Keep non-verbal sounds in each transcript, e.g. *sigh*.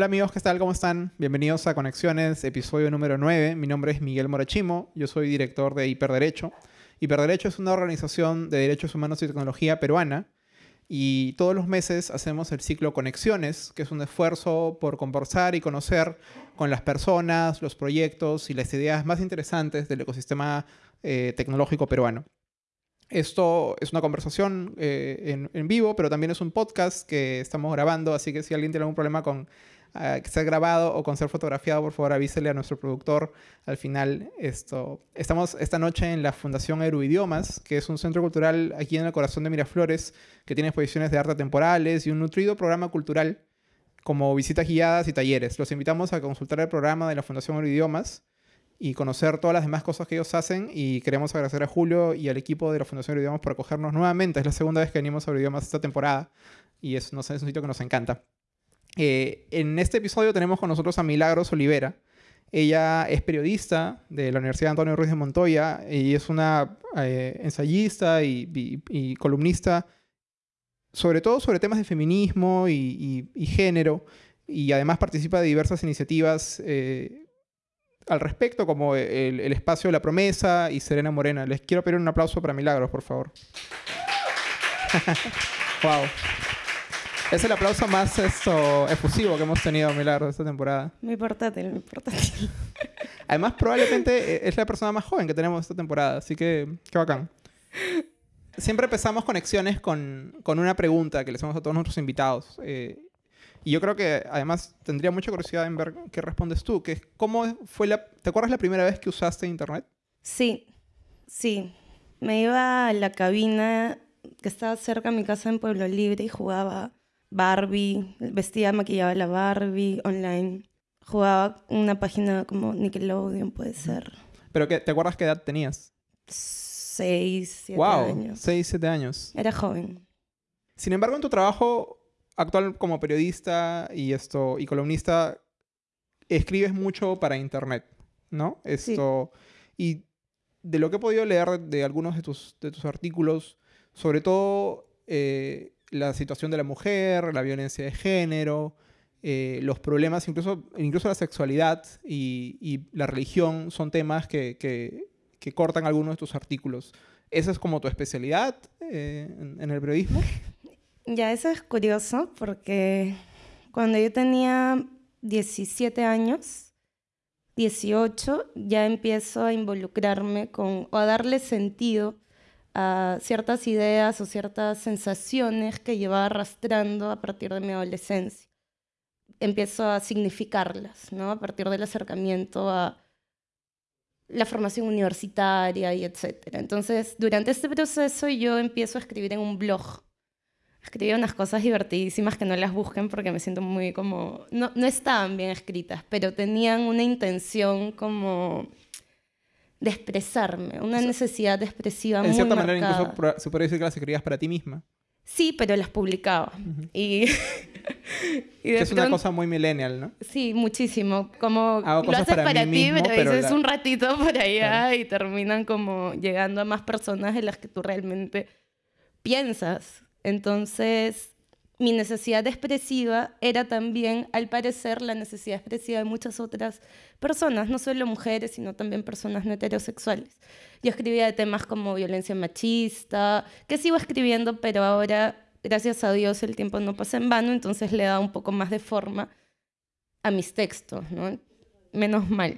Hola amigos, ¿qué tal? ¿Cómo están? Bienvenidos a Conexiones, episodio número 9. Mi nombre es Miguel Morachimo, yo soy director de Hiperderecho. Hiperderecho es una organización de derechos humanos y tecnología peruana y todos los meses hacemos el ciclo Conexiones, que es un esfuerzo por conversar y conocer con las personas, los proyectos y las ideas más interesantes del ecosistema eh, tecnológico peruano. Esto es una conversación eh, en, vivo, pero también es un podcast que estamos grabando, así que si alguien tiene algún problema con uh, que sea grabado o con ser fotografiado, por favor avísele a nuestro productor. Al final, esto, estamos esta noche en la Fundación Aeroidiomas, que es un centro cultural aquí en el corazón de Miraflores, que tiene exposiciones de arte temporales y un nutrido programa cultural como visitas guiadas y talleres. Los invitamos a consultar el programa de la Fundación Aeroidiomas y conocer todas las demás cosas que ellos hacen. Y queremos agradecer a Julio y al equipo de la Fundación Idiomas por acogernos nuevamente. Es la segunda vez que venimos a Idiomas esta temporada y es, no sé, es un sitio que nos encanta. Eh, en este episodio tenemos con nosotros a Milagros Olivera. Ella es periodista de la Universidad Antonio Ruiz de Montoya y es una eh, ensayista y, columnista, sobre todo sobre temas de feminismo y, género, y además participa de diversas iniciativas eh, al respecto, como el, espacio de la promesa y Serena Morena. Les quiero pedir un aplauso para Milagros, por favor. *laughs* wow. Es el aplauso más esto, efusivo que hemos tenido, Milagros, esta temporada. Muy portátil, muy portátil. *laughs* Además, probablemente eh, es la persona más joven que tenemos esta temporada, así que qué bacán. Siempre empezamos conexiones con, con una pregunta que le hacemos a todos nuestros invitados. Eh, y yo creo que además tendría mucha curiosidad en ver qué respondes tú, que cómo fue la... ¿Te acuerdas la primera vez que usaste internet? Sí, sí. Me iba a la cabina que estaba cerca de mi casa en Pueblo Libre y jugaba Barbie, vestía, maquillaba la Barbie online. Jugaba una página como Nickelodeon, puede ser. ¿Pero qué, te acuerdas qué edad tenías? Seis, siete wow, años. Seis, siete años. Era joven. Sin embargo, en tu trabajo actual como periodista y esto y columnista escribes mucho para internet, ¿no? Esto y de lo que he podido leer de algunos de tus, de tus artículos, sobre todo eh, la situación de la mujer, la violencia de género, eh, los problemas, incluso, incluso la sexualidad y, la religión son temas que, que, cortan algunos de tus artículos. ¿Esa es como tu especialidad eh, en, el periodismo? *laughs* Ya, eso es curioso porque cuando yo tenía 17 años, 18, ya empiezo a involucrarme con, o a darle sentido a ciertas ideas o ciertas sensaciones que llevaba arrastrando a partir de mi adolescencia. Empiezo a significarlas, ¿no? A partir del acercamiento a la formación universitaria y etcétera. Entonces, durante este proceso yo empiezo a escribir en un blog escribí unas cosas divertidísimas que no las busquen porque me siento muy como... No, no estaban bien escritas, pero tenían una intención como de expresarme, una necesidad expresiva muy En cierta manera incluso se puede decir que las escribías para ti misma. Sí, pero las publicaba. Y, *laughs* que es una cosa muy millennial, ¿no? Sí, muchísimo. Como lo haces para, ti, pero, dices un ratito por allá y terminan como llegando a más personas de las que tú realmente piensas. Entonces, mi necesidad expresiva era también, al parecer, la necesidad expresiva de muchas otras personas, no solo mujeres, sino también personas no heterosexuales. Yo escribía de temas como violencia machista, que sigo escribiendo, pero ahora, gracias a Dios, el tiempo no pasa en vano, entonces le da un poco más de forma a mis textos, ¿no? Menos mal.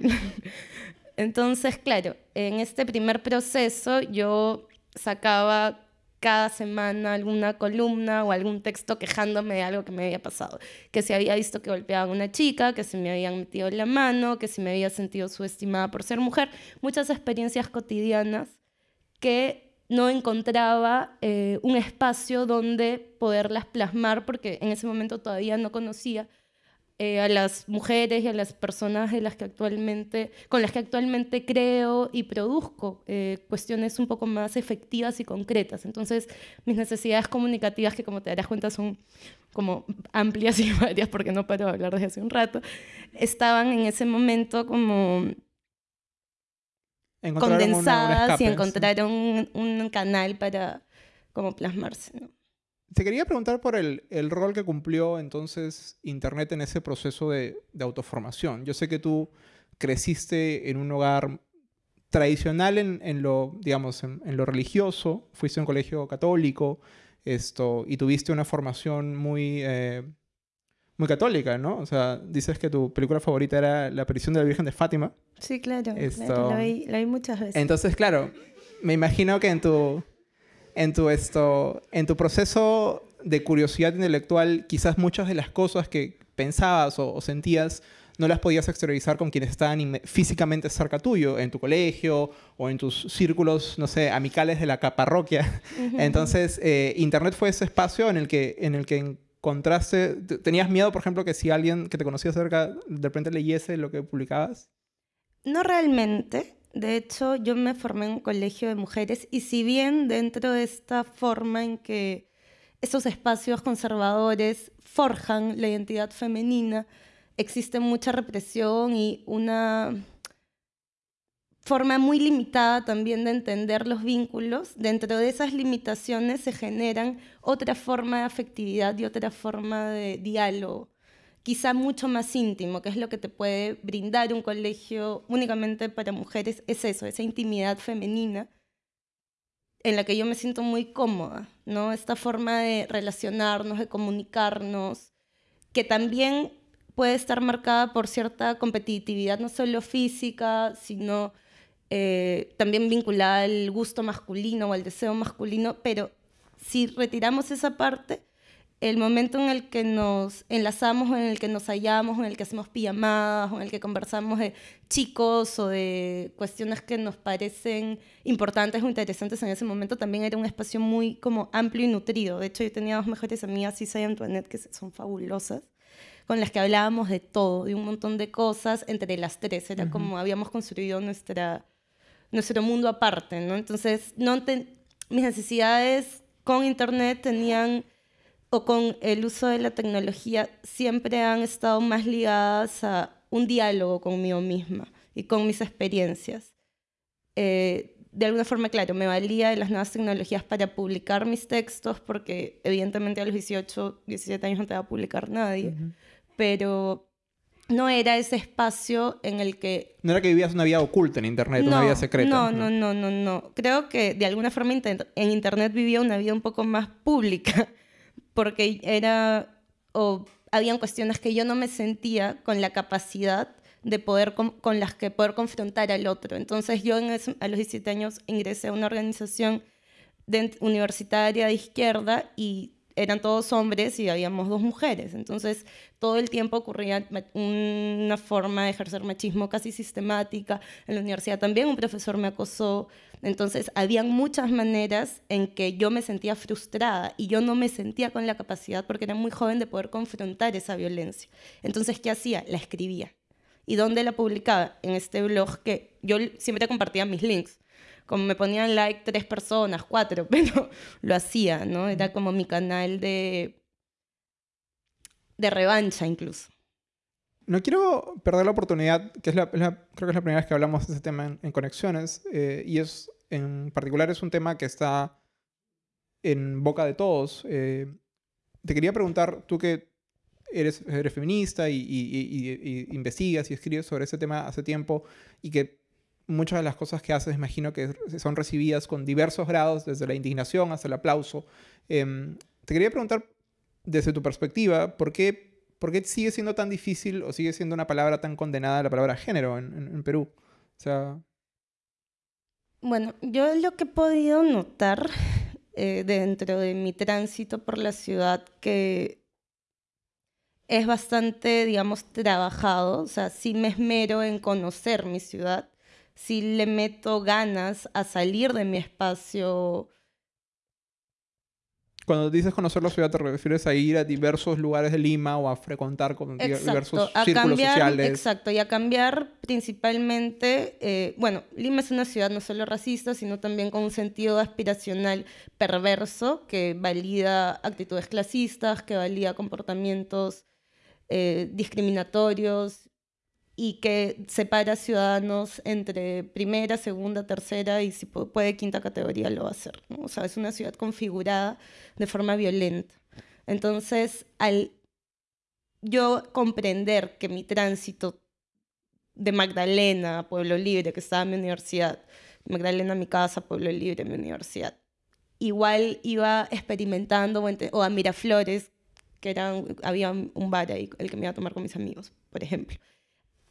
*laughs* Entonces, claro, en este primer proceso yo sacaba cada semana alguna columna o algún texto quejándome de algo que me había pasado. Que se había visto que golpeaban a una chica, que se me habían metido en la mano, que se me había sentido subestimada por ser mujer. Muchas experiencias cotidianas que no encontraba eh, un espacio donde poderlas plasmar porque en ese momento todavía no conocía eh, a las mujeres y a las personas de las que actualmente, con las que actualmente creo y produzco eh, cuestiones un poco más efectivas y concretas. Entonces, mis necesidades comunicativas, que como te darás cuenta son como amplias *laughs* y varias, porque no paro de hablar desde hace un rato, estaban en ese momento como condensadas y encontraron un, canal para como plasmarse. Te quería preguntar por el, el, rol que cumplió entonces Internet en ese proceso de, de autoformación. Yo sé que tú creciste en un hogar tradicional en, en lo, digamos, en, en, lo religioso, fuiste a un colegio católico esto, y tuviste una formación muy, eh, muy católica, ¿no? O sea, dices que tu película favorita era La aparición de la Virgen de Fátima. Sí, claro, esto, la, vi, la vi muchas veces. Entonces, claro, me imagino que en tu, en tu, esto, en tu proceso de curiosidad intelectual, quizás muchas de las cosas que pensabas o, sentías no las podías exteriorizar con quienes estaban físicamente cerca tuyo, en tu colegio o en tus círculos, no sé, amicales de la parroquia. Entonces, eh, Internet fue ese espacio en el que, en el que encontraste, ¿tenías miedo, por ejemplo, que si alguien que te conocía cerca de repente leyese lo que publicabas? No realmente. De hecho, yo me formé en un colegio de mujeres y si bien dentro de esta forma en que esos espacios conservadores forjan la identidad femenina, existe mucha represión y una forma muy limitada también de entender los vínculos. Dentro de esas limitaciones se generan otra forma de afectividad y otra forma de diálogo quizá mucho más íntimo, que es lo que te puede brindar un colegio únicamente para mujeres, es eso, esa intimidad femenina en la que yo me siento muy cómoda, ¿no? Esta forma de relacionarnos, de comunicarnos, que también puede estar marcada por cierta competitividad, no solo física, sino eh, también vinculada al gusto masculino o al deseo masculino, pero si retiramos esa parte, el momento en el que nos enlazamos, en el que nos hallamos, en el que hacemos pijamadas, o en el que conversamos de chicos o de cuestiones que nos parecen importantes o interesantes en ese momento, también era un espacio muy como amplio y nutrido. De hecho, yo tenía dos mejores amigas, Isa y Antoinette, que son fabulosas, con las que hablábamos de todo, de un montón de cosas entre las tres. Era como habíamos construido nuestra, nuestro mundo aparte, ¿no? Entonces, no mis necesidades con Internet tenían o con el uso de la tecnología siempre han estado más ligadas a un diálogo conmigo misma y con mis experiencias. Eh, de alguna forma, claro, me valía de las nuevas tecnologías para publicar mis textos, porque evidentemente a los 18, 17 años no te va a publicar nadie, pero no era ese espacio en el que... No era que vivías una vida oculta en Internet, una vida secreta. No, no, no, no, no. Creo que de alguna forma en Internet vivía una vida un poco más pública porque era, o habían cuestiones que yo no me sentía con la capacidad de poder con, las que poder confrontar al otro. Entonces yo en a los 17 años ingresé a una organización universitaria de izquierda y eran todos hombres y habíamos dos mujeres. Entonces, todo el tiempo ocurría una forma de ejercer machismo casi sistemática. En la universidad también un profesor me acosó. Entonces, habían muchas maneras en que yo me sentía frustrada y yo no me sentía con la capacidad, porque era muy joven, de poder confrontar esa violencia. Entonces, ¿qué hacía? La escribía. ¿Y dónde la publicaba? En este blog que yo siempre compartía mis links como me ponían like tres personas, cuatro, *laughs* pero lo hacía, ¿no? Era como mi canal de, de revancha incluso. No quiero perder la oportunidad, que es la, creo que es la primera vez que hablamos de ese tema en, Conexiones, eh, y es en particular es un tema que está en boca de todos. Eh, te quería preguntar, tú que eres, eres feminista y, investigas y escribes sobre ese tema hace tiempo y que muchas de las cosas que haces, imagino que son recibidas con diversos grados, desde la indignación hasta el aplauso. Em, te quería preguntar, desde tu perspectiva, ¿por qué, ¿por qué sigue siendo tan difícil o sigue siendo una palabra tan condenada la palabra género en, Perú? O sea... Bueno, yo lo que he podido notar eh, dentro de mi tránsito por la ciudad que es bastante, digamos, trabajado, o sea, sí me esmero en conocer mi ciudad, si le meto ganas a salir de mi espacio. Cuando dices conocer la ciudad, ¿te refieres a ir a diversos lugares de Lima o a frecuentar con diversos círculos sociales? Exacto, y a cambiar principalmente, eh, bueno, Lima es una ciudad no solo racista, sino también con un sentido aspiracional perverso que valida actitudes clasistas, que valida comportamientos eh, discriminatorios y que separa ciudadanos entre primera, segunda, tercera y si puede quinta categoría lo va a hacer. O sea, es una ciudad configurada de forma violenta. Entonces, al yo comprender que mi tránsito de Magdalena a Pueblo Libre, que estaba en mi universidad, Magdalena a mi casa, Pueblo Libre, mi universidad, igual iba experimentando, o a Miraflores, que era, había un bar ahí, el que me iba a tomar con mis amigos, por ejemplo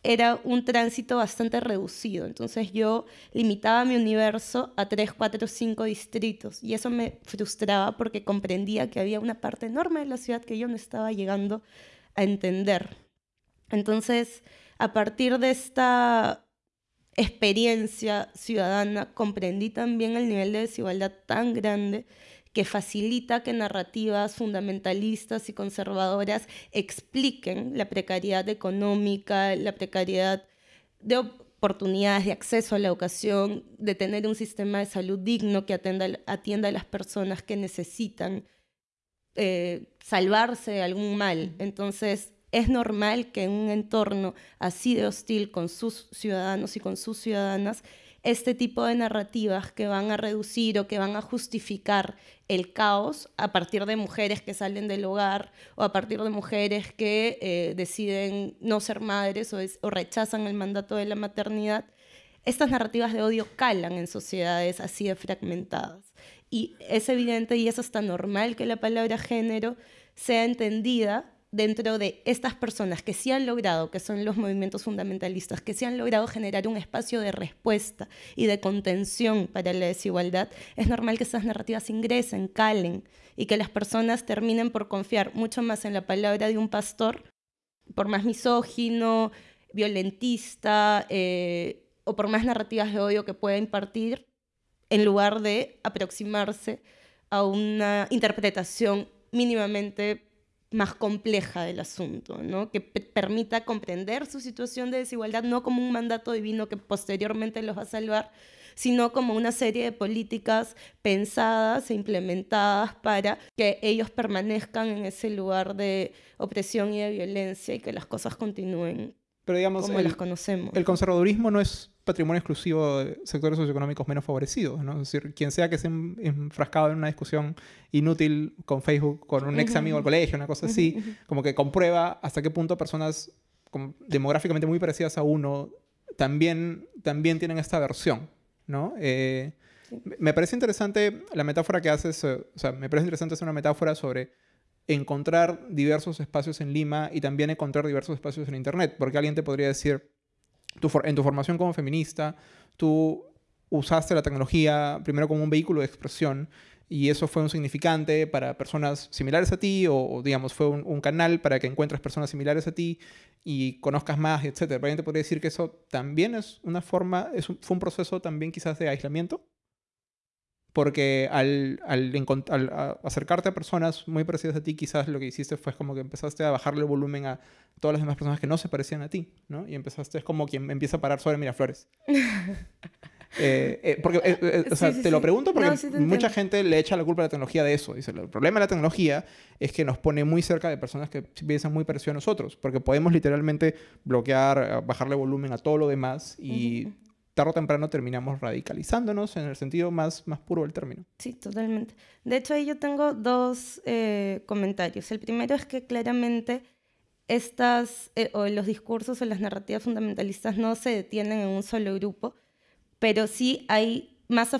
era un tránsito bastante reducido. Entonces yo limitaba mi universo a 3, 4, 5 distritos y eso me frustraba porque comprendía que había una parte enorme de la ciudad que yo no estaba llegando a entender. Entonces, a partir de esta experiencia ciudadana, comprendí también el nivel de desigualdad tan grande que facilita que narrativas fundamentalistas y conservadoras expliquen la precariedad económica, la precariedad de oportunidades de acceso a la educación, de tener un sistema de salud digno que atienda, a las personas que necesitan eh, salvarse de algún mal. Entonces, es normal que en un entorno así de hostil con sus ciudadanos y con sus ciudadanas, este tipo de narrativas que van a reducir o que van a justificar el caos a partir de mujeres que salen del hogar o a partir de mujeres que eh, deciden no ser madres o, rechazan el mandato de la maternidad, estas narrativas de odio calan en sociedades así de fragmentadas. Y es evidente y es hasta normal que la palabra género sea entendida dentro de estas personas que sí han logrado, que son los movimientos fundamentalistas, que sí han logrado generar un espacio de respuesta y de contención para la desigualdad, es normal que esas narrativas ingresen, calen y que las personas terminen por confiar mucho más en la palabra de un pastor, por más misógino, violentista eh, o por más narrativas de odio que pueda impartir, en lugar de aproximarse a una interpretación mínimamente más compleja del asunto, ¿no? que permita comprender su situación de desigualdad no como un mandato divino que posteriormente los va a salvar, sino como una serie de políticas pensadas e implementadas para que ellos permanezcan en ese lugar de opresión y de violencia y que las cosas continúen Pero digamos, como las conocemos. El conservadurismo no es patrimonio exclusivo de sectores socioeconómicos menos favorecidos, ¿no? Es decir, quien sea que esté enfrascado en una discusión inútil con Facebook, con un ex amigo del colegio, una cosa así, como que comprueba hasta qué punto personas demográficamente muy parecidas a uno también, también tienen esta versión, ¿no? Eh, me parece interesante la metáfora que haces, eh, o sea, me parece interesante hacer una metáfora sobre encontrar diversos espacios en Lima y también encontrar diversos espacios en Internet, porque alguien te podría decir, en tu formación como feminista, tú usaste la tecnología primero como un vehículo de expresión y eso fue un significante para personas similares a ti o, digamos, fue un, canal para que encuentres personas similares a ti y conozcas más, etc. Pero te podría decir que eso también es una forma, es fue un proceso también quizás de aislamiento porque al, al, acercarte a personas muy parecidas a ti, quizás lo que hiciste fue como que empezaste a bajarle el volumen a todas las demás personas que no se parecían a ti, ¿no? Y empezaste, es como quien empieza a parar sobre Miraflores. *laughs* eh, eh, porque, eh, eh, o sea, te lo pregunto porque mucha gente le echa la culpa a la tecnología de eso. Dice, el problema de la tecnología es que nos pone muy cerca de personas que piensan muy parecido a nosotros, porque podemos literalmente bloquear, bajarle volumen a todo lo demás y tarde o temprano terminamos radicalizándonos en el sentido más, más puro del término. Sí, totalmente. De hecho, ahí yo tengo dos eh, comentarios. El primero es que claramente estas, eh, o los discursos o las narrativas fundamentalistas no se detienen en un solo grupo, pero sí hay, más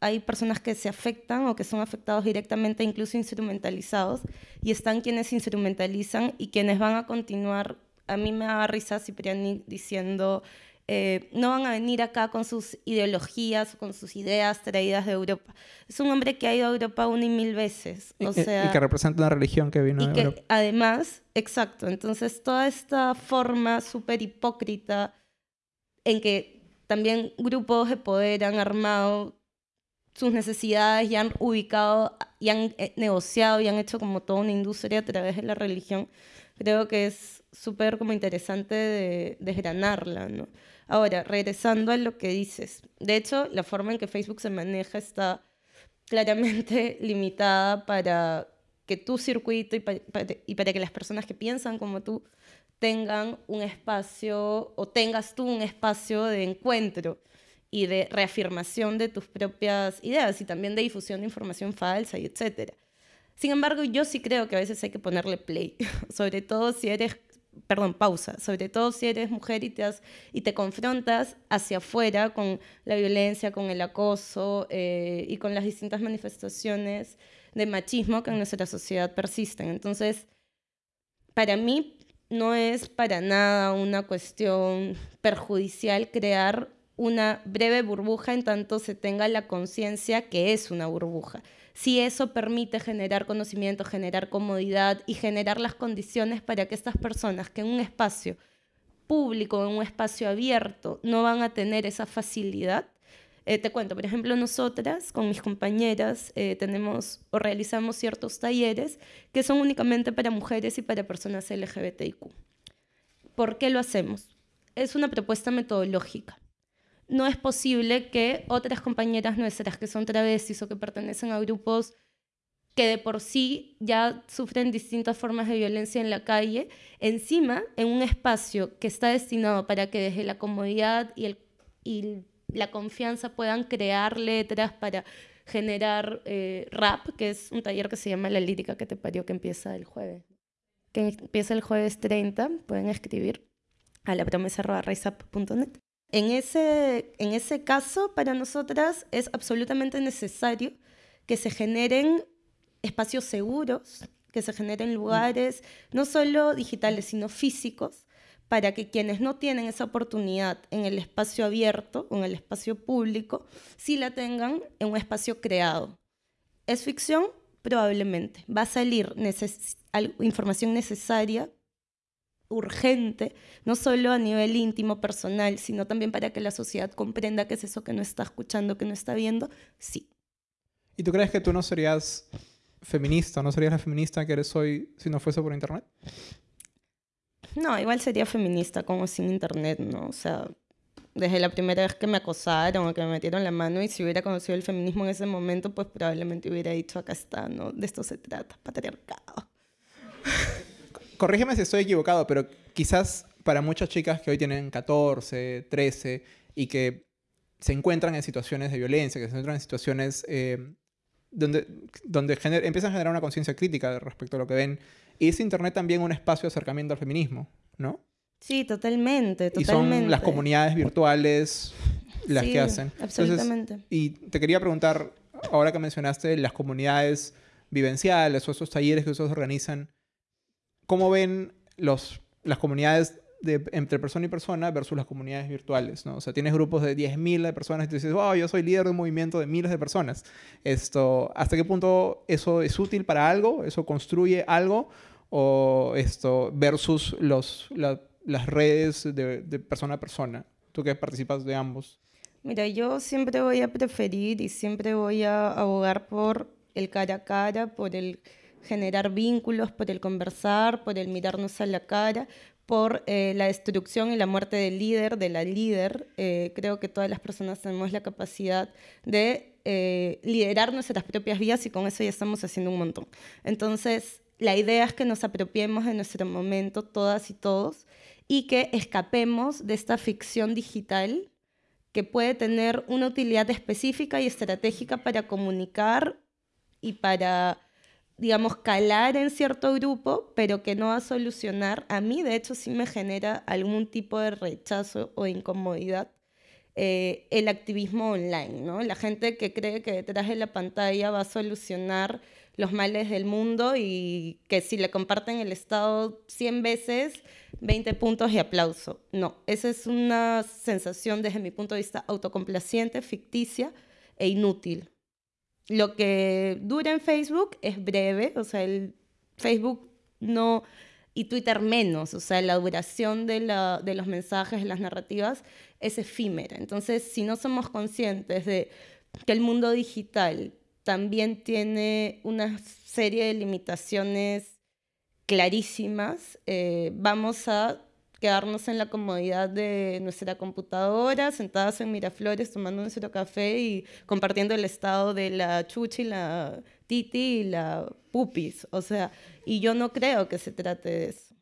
hay personas que se afectan o que son afectados directamente, incluso instrumentalizados, y están quienes instrumentalizan y quienes van a continuar. A mí me da risa Cipriani diciendo eh, no van a venir acá con sus ideologías, con sus ideas traídas de Europa. Es un hombre que ha ido a Europa una y mil veces. O y, sea, y que representa una religión que vino y de que Europa. Además, exacto. Entonces, toda esta forma súper hipócrita en que también grupos de poder han armado sus necesidades y han ubicado y han eh, negociado y han hecho como toda una industria a través de la religión, creo que es súper como interesante de desgranarla, ¿no? Ahora, regresando a lo que dices, de hecho, la forma en que Facebook se maneja está claramente *laughs* limitada para que tu circuito y para, que las personas que piensan como tú tengan un espacio o tengas tú un espacio de encuentro y de reafirmación de tus propias ideas y también de difusión de información falsa y etcétera. Sin embargo, yo sí creo que a veces hay que ponerle play, *laughs* sobre todo si eres, perdón, pausa, sobre todo si eres mujer y te, y te confrontas hacia afuera con la violencia, con el acoso eh, y con las distintas manifestaciones de machismo que en nuestra sociedad persisten. Entonces, para mí no es para nada una cuestión perjudicial crear una breve burbuja en tanto se tenga la conciencia que es una burbuja. Si eso permite generar conocimiento, generar comodidad y generar las condiciones para que estas personas que en un espacio público, en un espacio abierto, no van a tener esa facilidad, eh, te cuento, por ejemplo, nosotras con mis compañeras eh, tenemos o realizamos ciertos talleres que son únicamente para mujeres y para personas LGBTIQ. ¿Por qué lo hacemos? Es una propuesta metodológica no es posible que otras compañeras nuestras que son travestis o que pertenecen a grupos que de por sí ya sufren distintas formas de violencia en la calle, encima en un espacio que está destinado para que desde la comodidad y, la confianza puedan crear letras para generar eh, rap, que es un taller que se llama La Lírica que te parió, que empieza el jueves. Que empieza el jueves 30, pueden escribir a la promesa en ese, en ese caso, para nosotras es absolutamente necesario que se generen espacios seguros, que se generen lugares, no solo digitales, sino físicos, para que quienes no tienen esa oportunidad en el espacio abierto o en el espacio público, sí la tengan en un espacio creado. ¿Es ficción? Probablemente. Va a salir información necesaria urgente, no solo a nivel íntimo, personal, sino también para que la sociedad comprenda qué es eso que no está escuchando, que no está viendo, sí. ¿Y tú crees que tú no serías feminista, no serías la feminista que eres hoy si no fuese por Internet? No, igual sería feminista como sin Internet, ¿no? O sea, desde la primera vez que me acosaron o que me metieron la mano y si hubiera conocido el feminismo en ese momento, pues probablemente hubiera dicho, acá está, ¿no? De esto se trata, patriarcado corrígeme si estoy equivocado, pero quizás para muchas chicas que hoy tienen 14, 13 y que se encuentran en situaciones de violencia, que se encuentran en situaciones eh, donde, donde empiezan a generar una conciencia crítica respecto a lo que ven, y es Internet también un espacio de acercamiento al feminismo, ¿no? Sí, totalmente, totalmente. Y son las comunidades virtuales las que hacen. Absolutamente. y te quería preguntar, ahora que mencionaste las comunidades vivenciales o esos talleres que ustedes organizan, ¿Cómo ven los, las comunidades de, entre persona y persona versus las comunidades virtuales, ¿no? O sea, tienes grupos de 10.000 de personas y te dices, wow, yo soy líder de un movimiento de miles de personas. Esto, ¿Hasta qué punto eso es útil para algo? ¿Eso construye algo? ¿O esto versus los, las redes de, de persona a persona? Tú que participas de ambos. Mira, yo siempre voy a preferir y siempre voy a abogar por el cara a cara, por el generar vínculos, por el conversar, por el mirarnos a la cara, por eh, la destrucción y la muerte del líder, de la líder. Eh, creo que todas las personas tenemos la capacidad de eh, liderar nuestras propias vidas y con eso ya estamos haciendo un montón. Entonces, la idea es que nos apropiemos de nuestro momento, todas y todos, y que escapemos de esta ficción digital que puede tener una utilidad específica y estratégica para comunicar y para digamos, calar en cierto grupo, pero que no va a solucionar, a mí de hecho sí me genera algún tipo de rechazo o incomodidad eh, el activismo online, ¿no? La gente que cree que detrás de la pantalla va a solucionar los males del mundo y que si le comparten el Estado 100 veces, 20 puntos y aplauso. No, esa es una sensación desde mi punto de vista autocomplaciente, ficticia e inútil lo que dura en Facebook es breve, o sea, el Facebook no, y Twitter menos, o sea, la duración de, los mensajes, de las narrativas, es efímera. Entonces, si no somos conscientes de que el mundo digital también tiene una serie de limitaciones clarísimas, eh, vamos a quedarnos en la comodidad de nuestra computadora, sentadas en Miraflores, tomando nuestro café y compartiendo el estado de la chuchi, la titi y la pupis. O sea, y yo no creo que se trate de eso.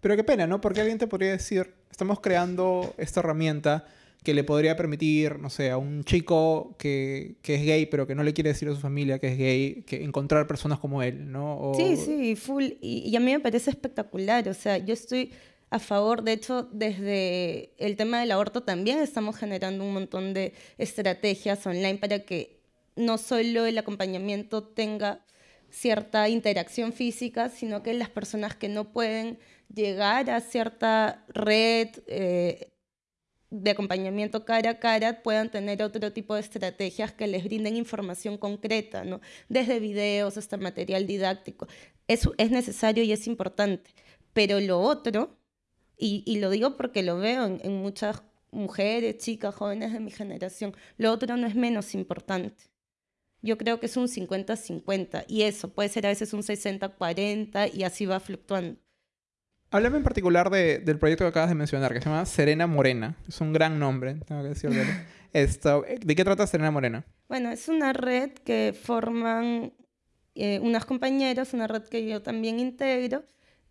Pero qué pena, ¿no? Porque alguien te podría decir, estamos creando esta herramienta que le podría permitir, no sé, a un chico que, que, es gay, pero que no le quiere decir a su familia que es gay, que encontrar personas como él, ¿no? Sí, sí, full. Y, y, a mí me parece espectacular. O sea, yo estoy a favor, de hecho, desde el tema del aborto también estamos generando un montón de estrategias online para que no solo el acompañamiento tenga cierta interacción física, sino que las personas que no pueden llegar a cierta red, eh, de acompañamiento cara a cara puedan tener otro tipo de estrategias que les brinden información concreta, ¿no? desde videos hasta material didáctico. Eso es necesario y es importante. Pero lo otro, y, y lo digo porque lo veo en, en muchas mujeres, chicas, jóvenes de mi generación, lo otro no es menos importante. Yo creo que es un 50-50 y eso puede ser a veces un 60-40 y así va fluctuando. Háblame en particular de, del proyecto que acabas de mencionar, que se llama Serena Morena. Es un gran nombre, tengo que decirlo. *laughs* Esto, ¿De qué trata Serena Morena? Bueno, es una red que forman eh, unas compañeras, una red que yo también integro,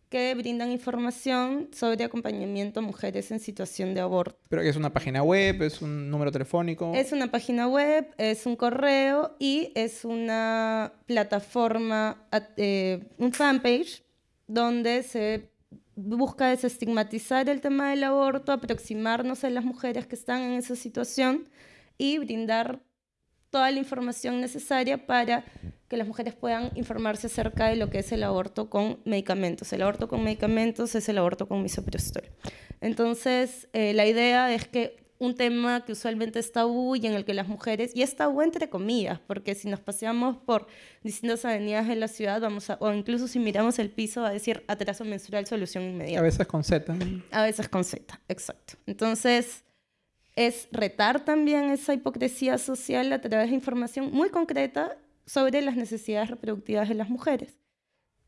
que brindan información sobre acompañamiento a mujeres en situación de aborto. ¿Pero es una página web? ¿Es un número telefónico? Es una página web, es un correo y es una plataforma, eh, un fanpage, donde se busca desestigmatizar el tema del aborto, aproximarnos a las mujeres que están en esa situación y brindar toda la información necesaria para que las mujeres puedan informarse acerca de lo que es el aborto con medicamentos. El aborto con medicamentos es el aborto con misoprostol. Entonces, eh, la idea es que un tema que usualmente es tabú y en el que las mujeres, y es tabú entre comillas, porque si nos paseamos por distintas avenidas de la ciudad, vamos a, o incluso si miramos el piso, va a decir atraso menstrual, solución inmediata. A veces con Z. A veces con Z, exacto. Entonces, es retar también esa hipocresía social a través de información muy concreta sobre las necesidades reproductivas de las mujeres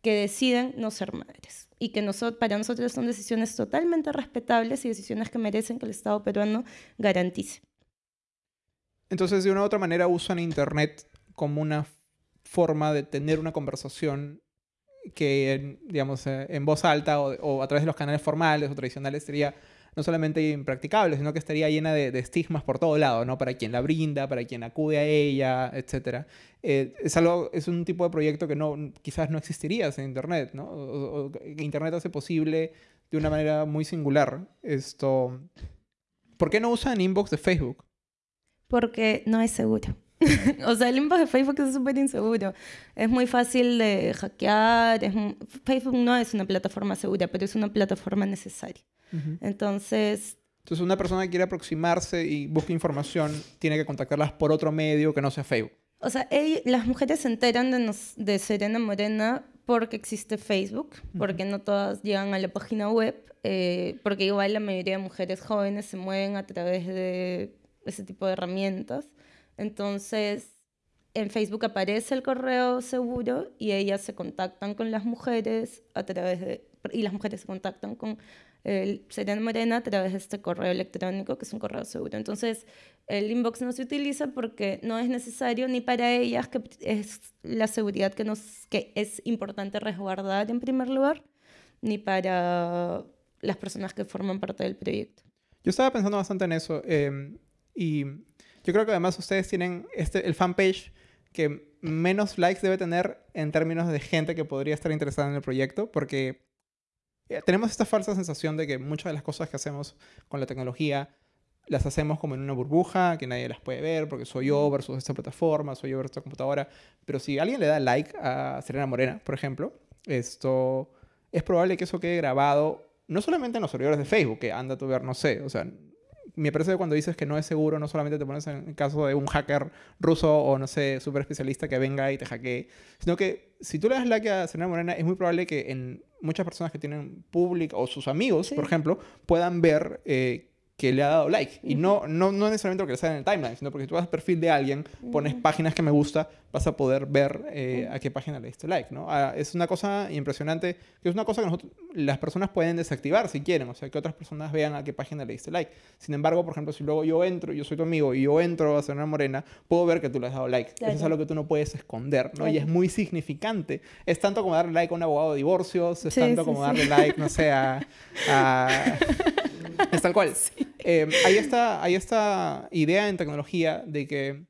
que deciden no ser madres y que para nosotros son decisiones totalmente respetables y decisiones que merecen que el Estado peruano garantice. Entonces, de una u otra manera, usan Internet como una forma de tener una conversación que, digamos, eh, en voz alta o, o, a través de los canales formales o tradicionales sería no solamente impracticable, sino que estaría llena de, estigmas por todo lado, ¿no? Para quien la brinda, para quien acude a ella, etc. Eh, es, algo, es un tipo de proyecto que no, quizás no existiría sin Internet, ¿no? Internet hace posible de una manera muy singular esto. ¿Por qué no usan inbox de Facebook? Porque no es seguro. *laughs* o sea, el inbox de Facebook es súper inseguro. Es muy fácil de hackear. Facebook no es una plataforma segura, pero es una plataforma necesaria. Entonces... Entonces una persona que quiere aproximarse y busca información tiene que contactarlas por otro medio que no sea Facebook. O sea, las mujeres se enteran de, de, Serena Morena porque existe Facebook, porque no todas llegan a la página web, eh, porque igual la mayoría de mujeres jóvenes se mueven a través de ese tipo de herramientas. Entonces, en Facebook aparece el correo seguro y ellas se contactan con las mujeres a través de... y las mujeres se contactan con el Serena Morena a través de este correo electrónico, que es un correo seguro. Entonces, el inbox no se utiliza porque no es necesario ni para ellas, que es la seguridad que, nos, que es importante resguardar en primer lugar, ni para las personas que forman parte del proyecto. Yo estaba pensando bastante en eso em, y yo creo que además ustedes tienen este, el fanpage que menos likes debe tener en términos de gente que podría estar interesada en el proyecto, porque eh, tenemos esta falsa sensación de que muchas de las cosas que hacemos con la tecnología las hacemos como en una burbuja, que nadie las puede ver, porque soy yo versus esta plataforma, soy yo versus esta computadora. Pero si alguien le da like a Serena Morena, por ejemplo, esto es probable que eso quede grabado no solamente en los servidores de Facebook, que anda a ver, no sé, o sea, me parece que cuando dices que no es seguro, no solamente te pones en el caso de un hacker ruso o no sé, súper especialista que venga y te hackee, sino que si tú le das like a Serena Morena, es muy probable que en muchas personas que tienen público o sus amigos, por ejemplo, puedan ver eh, que le ha dado like. Y no, no, no necesariamente porque le sale en el timeline, sino porque tú vas al perfil de alguien, pones páginas que me gusta, vas a poder ver eh, a qué página le diste like, ¿no? Ah, es una cosa impresionante, que es una cosa que nosotros, las personas pueden desactivar si quieren, o sea, que otras personas vean a qué página le diste like. Sin embargo, por ejemplo, si luego yo entro, yo soy tu amigo, y yo entro a hacer una morena, puedo ver que tú le has dado like. Eso es algo que tú no puedes esconder, ¿no? Y es muy significante. Es tanto como darle like a un abogado de divorcios, es tanto como darle like, no sé, a... *laughs* es tal cual. Eh, hay, esta, hay esta idea en tecnología de que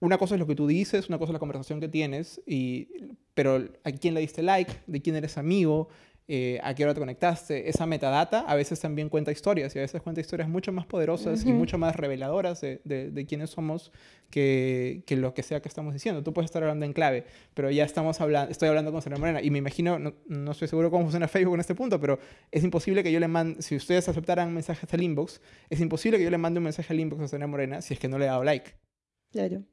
una cosa es lo que tú dices, una cosa es la conversación que tienes, y, pero a quién le diste like, de quién eres amigo, eh, a qué hora te conectaste. Esa metadata a veces también cuenta historias y a veces cuenta historias mucho más poderosas y mucho más reveladoras de, de, quiénes somos que, que, lo que sea que estamos diciendo. Tú puedes estar hablando en clave, pero ya estamos hablando, estoy hablando con Serena Morena y me imagino, no, no, estoy seguro cómo funciona Facebook en este punto, pero es imposible que yo le mande, si ustedes aceptaran mensajes al inbox, es imposible que yo le mande un mensaje al inbox a Serena Morena si es que no le he dado like.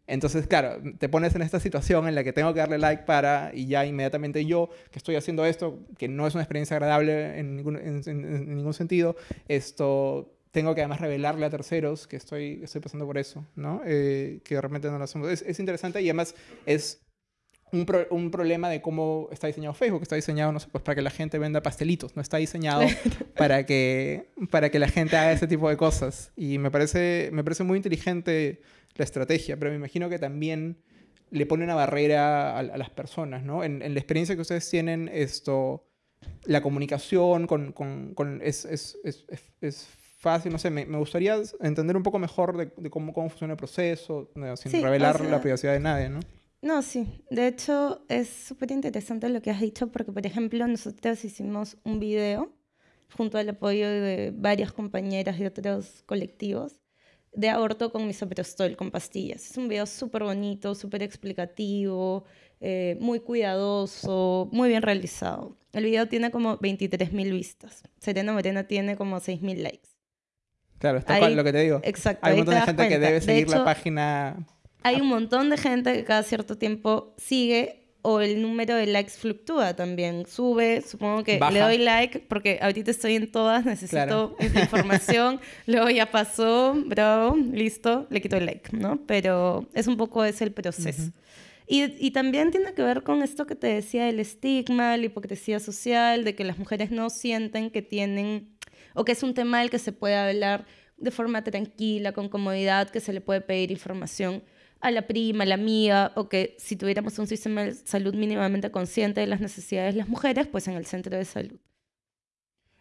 Entonces, claro, te pones en esta situación en la que tengo que darle like para, y ya inmediatamente yo, que estoy haciendo esto, que no es una experiencia agradable en ningún, en, ningún sentido, esto tengo que además revelarle a terceros que estoy, estoy pasando por eso, ¿no? Eh, que realmente no lo hacemos. Es, es, interesante y además es un, un, problema de cómo está diseñado Facebook. Está diseñado, no sé, pues para que la gente venda pastelitos. No está diseñado para que, para que la gente haga ese tipo de cosas. Y me parece, me parece muy inteligente la estrategia, pero me imagino que también le pone una barrera a, las personas, ¿no? En, la experiencia que ustedes tienen, esto, la comunicación con, con, con es, es, es, es, fácil, no sé, me, me, gustaría entender un poco mejor de, cómo, cómo, funciona el proceso, sin revelar la privacidad de nadie, ¿no? No, sí. De hecho, es súper interesante lo que has dicho porque, por ejemplo, nosotros hicimos un video junto al apoyo de varias compañeras de otros colectivos de aborto con misoprostol, con pastillas. Es un video súper bonito, súper explicativo, eh, muy cuidadoso, muy bien realizado. El video tiene como 23.000 vistas. Serena Morena tiene como 6.000 likes. Claro, está lo que te digo. Exacto. Hay un montón de gente que debe seguir la página. Hay un montón de gente que cada cierto tiempo sigue o el número de likes fluctúa también. Sube, supongo que le doy like porque ahorita estoy en todas, necesito información. *laughs* Luego ya pasó, bravo, listo, le quito el like, ¿no? Pero es un poco ese el proceso. y, y, también tiene que ver con esto que te decía del estigma, la hipocresía social, de que las mujeres no sienten que tienen, o que es un tema del que se puede hablar de forma tranquila, con comodidad, que se le puede pedir información a la prima, a la amiga, o que si tuviéramos un sistema de salud mínimamente consciente de las necesidades de las mujeres, pues en el centro de salud.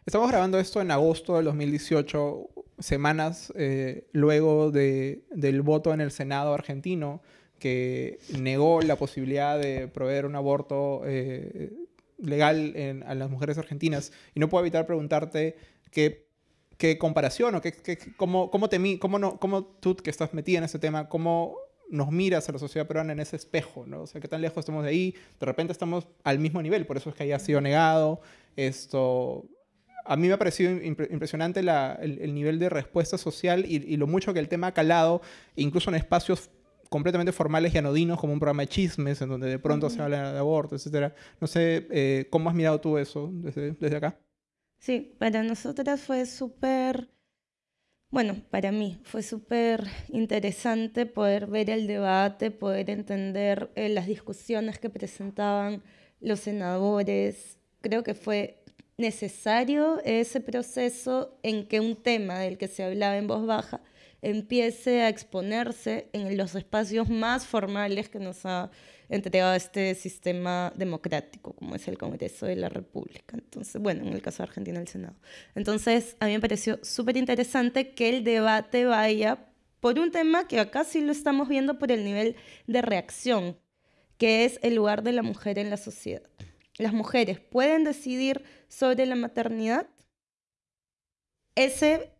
Estamos grabando esto en agosto del 2018, semanas eh, luego de, del voto en el Senado argentino que negó la posibilidad de proveer un aborto eh, legal a las mujeres argentinas. Y no puedo evitar preguntarte qué, qué comparación o qué, qué, cómo, cómo, te, cómo, no, cómo tú que estás metida en ese tema, cómo nos miras a la sociedad peruana en ese espejo, ¿no? O sea, qué tan lejos estamos de ahí, de repente estamos al mismo nivel, por eso es que haya sido negado. Esto, a mí me ha parecido impresionante el, nivel de respuesta social y, lo mucho que el tema ha calado, incluso en espacios completamente formales y anodinos, como un programa de chismes, en donde de pronto se habla de aborto, etc. No sé, eh, ¿cómo has mirado tú eso desde, desde acá? Sí, para nosotras fue súper bueno, para mí fue súper interesante poder ver el debate, poder entender eh, las discusiones que presentaban los senadores. Creo que fue necesario ese proceso en que un tema del que se hablaba en voz baja empiece a exponerse en los espacios más formales que nos ha entregado este sistema democrático, como es el Congreso de la República. Entonces, bueno, en el caso de Argentina, el Senado. Entonces, a mí me pareció súper interesante que el debate vaya por un tema que acá sí lo estamos viendo por el nivel de reacción, que es el lugar de la mujer en la sociedad. Las mujeres pueden decidir sobre la maternidad. Ese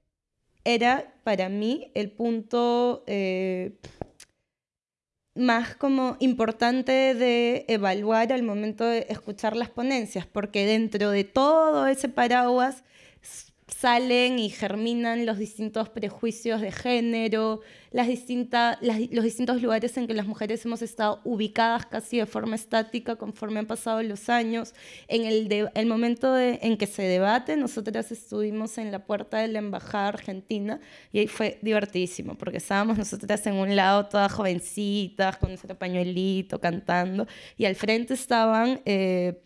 era para mí el punto eh, más como importante de evaluar al momento de escuchar las ponencias, porque dentro de todo ese paraguas salen y germinan los distintos prejuicios de género, las distintas, los distintos lugares en que las mujeres hemos estado ubicadas casi de forma estática conforme han pasado los años. En el, el momento en que se debate, nosotras estuvimos en la puerta de la Embajada Argentina y ahí fue divertidísimo, porque estábamos nosotras en un lado todas jovencitas, con nuestro pañuelito, cantando, y al frente estaban... Eh,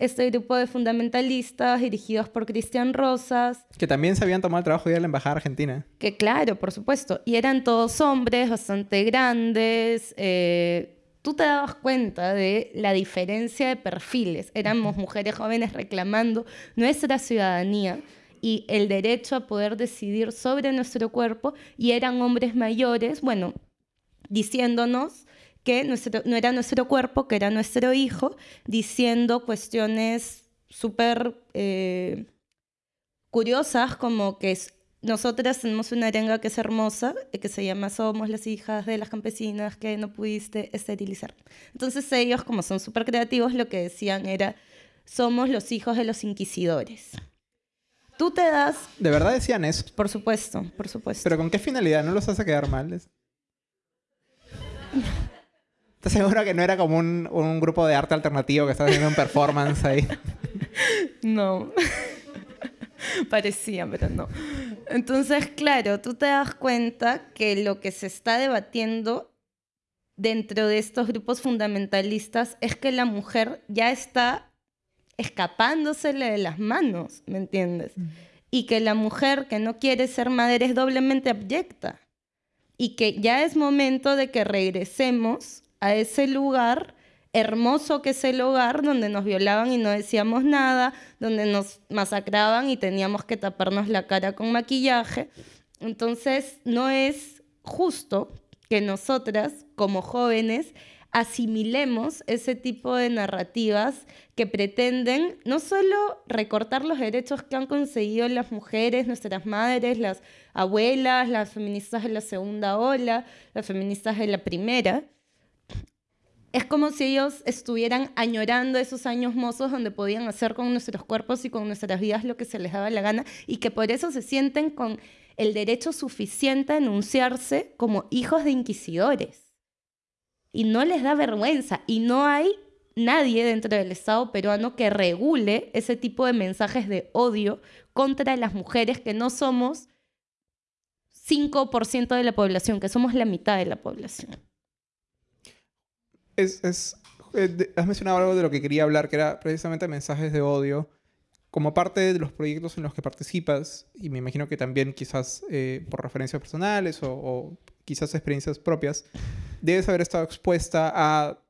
este grupo de fundamentalistas dirigidos por Cristian Rosas. Que también se habían tomado el trabajo de ir a la Embajada Argentina. Que claro, por supuesto. Y eran todos hombres bastante grandes. Eh, tú te dabas cuenta de la diferencia de perfiles. Éramos mujeres jóvenes reclamando nuestra ciudadanía y el derecho a poder decidir sobre nuestro cuerpo y eran hombres mayores, bueno, diciéndonos que no era nuestro cuerpo, que era nuestro hijo, diciendo cuestiones súper eh, curiosas como que nosotras tenemos una arenga que es hermosa, que se llama Somos las hijas de las campesinas que no pudiste esterilizar. Entonces ellos, como son súper creativos, lo que decían era, somos los hijos de los inquisidores. Tú te das... ¿De verdad decían eso? Por supuesto, por supuesto. ¿Pero con qué finalidad? ¿No los hace quedar mal? ¿Estás seguro que no era como un, un grupo de arte alternativo que estaba haciendo un performance ahí? *laughs* No. *laughs* Parecía, pero no. Entonces, claro, tú te das cuenta que lo que se está debatiendo dentro de estos grupos fundamentalistas es que la mujer ya está escapándosele de las manos, ¿me entiendes? Mm. Y que la mujer que no quiere ser madre es doblemente abyecta. Y que ya es momento de que regresemos a ese lugar hermoso que es el hogar donde nos violaban y no decíamos nada, donde nos masacraban y teníamos que taparnos la cara con maquillaje. Entonces, no es justo que nosotras, como jóvenes, asimilemos ese tipo de narrativas que pretenden no solo recortar los derechos que han conseguido las mujeres, nuestras madres, las abuelas, las feministas de la segunda ola, las feministas de la primera, es como si ellos estuvieran añorando esos años mozos donde podían hacer con nuestros cuerpos y con nuestras vidas lo que se les daba la gana y que por eso se sienten con el derecho suficiente a enunciarse como hijos de inquisidores. Y no les da vergüenza y no hay nadie dentro del Estado peruano que regule ese tipo de mensajes de odio contra las mujeres que no somos 5% de la población, que somos la mitad de la población eh, has mencionado algo de lo que quería hablar, que era precisamente mensajes de odio. Como parte de los proyectos en los que participas, y me imagino que también quizás eh, por referencias personales o, quizás experiencias propias, debes haber estado expuesta a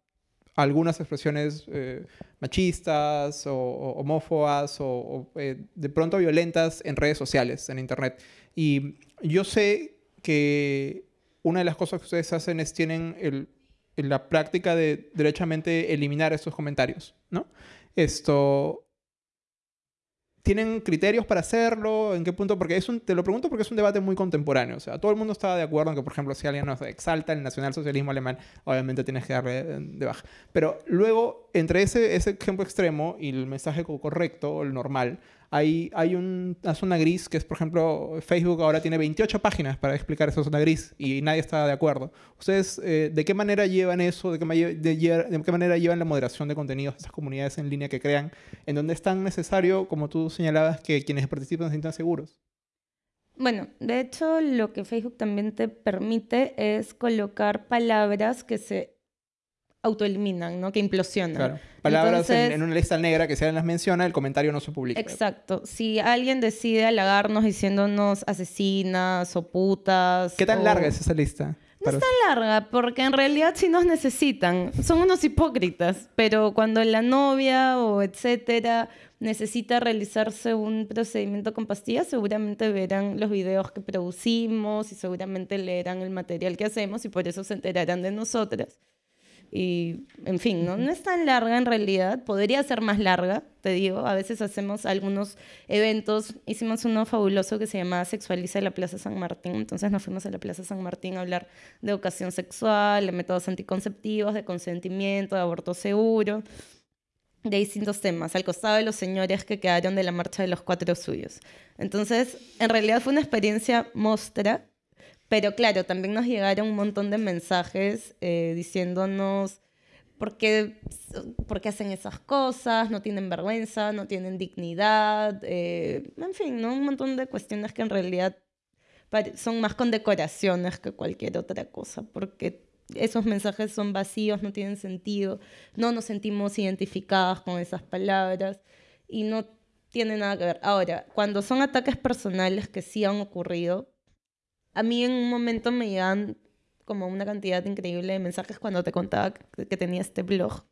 algunas expresiones eh, machistas o, homófobas o, de pronto violentas en redes sociales, en Internet. Y yo sé que una de las cosas que ustedes hacen es tienen el la práctica de derechamente eliminar estos comentarios, ¿no? Esto... ¿Tienen criterios para hacerlo? ¿En qué punto? Porque es te lo pregunto porque es un debate muy contemporáneo. O sea, todo el mundo estaba de acuerdo en que, por ejemplo, si alguien nos exalta el nacionalsocialismo alemán, obviamente tienes que darle de baja. Pero luego, entre ese, ese ejemplo extremo y el mensaje correcto, el normal, hay, hay una zona gris que es, por ejemplo, Facebook ahora tiene 28 páginas para explicar esa zona gris y nadie está de acuerdo. ¿Ustedes eh, de qué manera llevan eso? ¿De qué, manera llevan la moderación de contenidos de esas comunidades en línea que crean? En donde es tan necesario, como tú señalabas, que quienes participan se sientan seguros. Bueno, de hecho, lo que Facebook también te permite es colocar palabras que se autoeliminan, ¿no? Que implosionan. Claro. Palabras en, una lista negra que si alguien las menciona, el comentario no se publica. Exacto. Si alguien decide halagarnos diciéndonos asesinas o putas... ¿Qué tan larga es esa lista? No es tan larga, porque en realidad sí nos necesitan. Son unos hipócritas, pero cuando la novia o etcétera necesita realizarse un procedimiento con pastillas, seguramente verán los videos que producimos y seguramente leerán el material que hacemos y por eso se enterarán de nosotras. Y, en fin, ¿no? no es tan larga en realidad, podría ser más larga, te digo, a veces hacemos algunos eventos, hicimos uno fabuloso que se llamaba Sexualiza la Plaza San Martín, entonces nos fuimos a la Plaza San Martín a hablar de educación sexual, de métodos anticonceptivos, de consentimiento, de aborto seguro. de distintos temas, al costado de los señores que quedaron de la marcha de los cuatro suyos. Entonces, en realidad fue una experiencia mostra, pero claro, también nos llegaron un montón de mensajes eh, diciéndonos por qué, por qué, hacen esas cosas, no tienen vergüenza, no tienen dignidad, eh, en fin, ¿no? un montón de cuestiones que en realidad son más condecoraciones que cualquier otra cosa, porque esos mensajes son vacíos, no tienen sentido, no nos sentimos identificadas con esas palabras y no tiene nada que ver. Ahora, cuando son ataques personales que sí han ocurrido, a mí en un momento me llegan como una cantidad increíble de mensajes cuando te contaba que tenía este blog.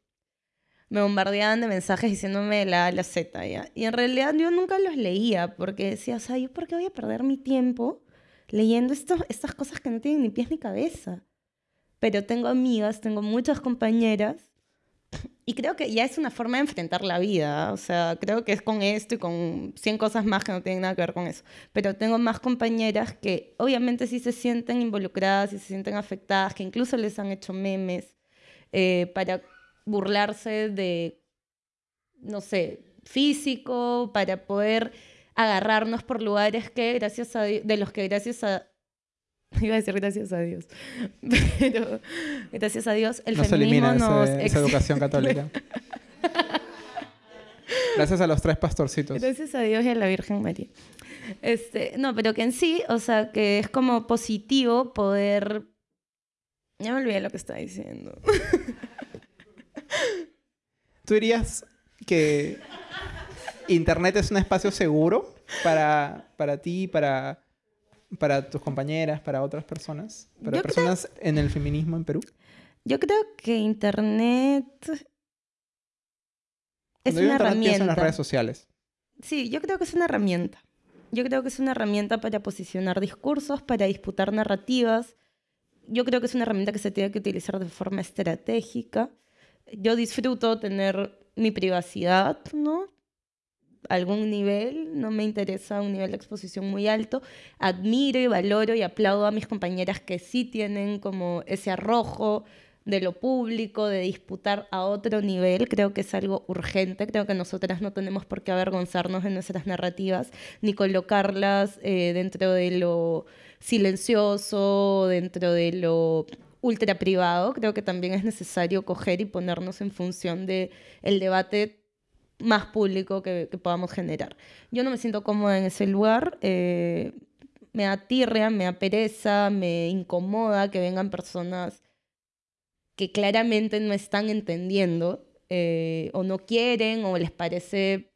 Me bombardeaban de mensajes diciéndome la A, la Z, ¿ya? Y en realidad yo nunca los leía porque decía, o sea, ¿yo por qué voy a perder mi tiempo leyendo estas cosas que no tienen ni pies ni cabeza? pero tengo amigas, tengo muchas compañeras y creo que ya es una forma de enfrentar la vida. O sea, creo que es con esto y con 100 cosas más que no tienen nada que ver con eso. Pero tengo más compañeras que obviamente sí se sienten involucradas y se sienten afectadas, que incluso les han hecho memes eh, para burlarse de, no sé, físico, para poder agarrarnos por lugares que gracias a de los que gracias a *laughs* Iba a decir gracias a Dios. *laughs* Pero gracias a Dios el feminismo nos esa educación *laughs* católica. gracias a los tres pastorcitos. Gracias a Dios y a la Virgen María. Este, no, pero que en sí, o sea, que es como positivo poder... Ya me olvidé lo que estaba diciendo. ¿Tú dirías que Internet es un espacio seguro para, para ti, para para tus compañeras, para otras personas, para personas en el feminismo en Perú? Yo creo que Internet es una herramienta. en las redes sociales. Sí, yo creo que es una herramienta. Yo creo que es una herramienta para posicionar discursos, para disputar narrativas. Yo creo que es una herramienta que se tiene que utilizar de forma estratégica. Yo disfruto tener mi privacidad, ¿no? Algún nivel, no me interesa un nivel de exposición muy alto. Admiro y valoro y aplaudo a mis compañeras que sí tienen como ese arrojo de lo público, de disputar a otro nivel, creo que es algo urgente, creo que nosotras no tenemos por qué avergonzarnos de nuestras narrativas, ni colocarlas eh, dentro de lo silencioso, dentro de lo ultra privado, creo que también es necesario coger y ponernos en función el debate más público que, podamos generar. Yo no me siento cómoda en ese lugar, eh, me atirrea, me apereza, me incomoda que vengan personas que claramente no están entendiendo eh, o no quieren o les parece